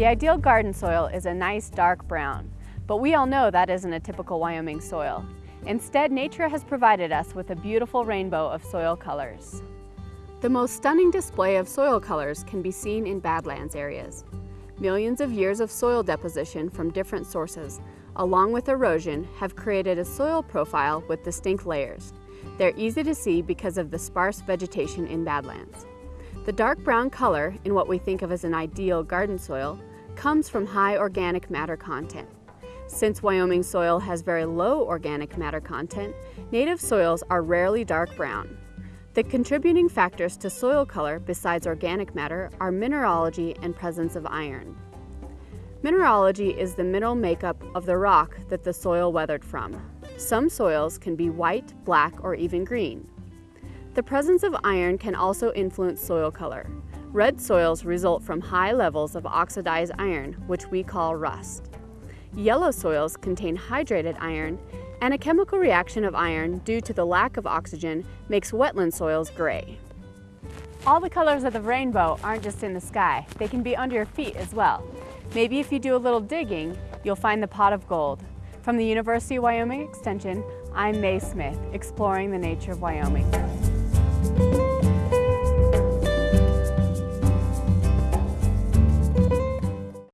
The ideal garden soil is a nice dark brown, but we all know that isn't a typical Wyoming soil. Instead, nature has provided us with a beautiful rainbow of soil colors. The most stunning display of soil colors can be seen in Badlands areas. Millions of years of soil deposition from different sources, along with erosion, have created a soil profile with distinct layers. They're easy to see because of the sparse vegetation in Badlands. The dark brown color, in what we think of as an ideal garden soil, comes from high organic matter content. Since Wyoming soil has very low organic matter content, native soils are rarely dark brown. The contributing factors to soil color besides organic matter are mineralogy and presence of iron. Mineralogy is the mineral makeup of the rock that the soil weathered from. Some soils can be white, black, or even green. The presence of iron can also influence soil color. Red soils result from high levels of oxidized iron, which we call rust. Yellow soils contain hydrated iron, and a chemical reaction of iron due to the lack of oxygen makes wetland soils gray. All the colors of the rainbow aren't just in the sky, they can be under your feet as well. Maybe if you do a little digging, you'll find the pot of gold. From the University of Wyoming Extension, I'm Mae Smith, exploring the nature of Wyoming.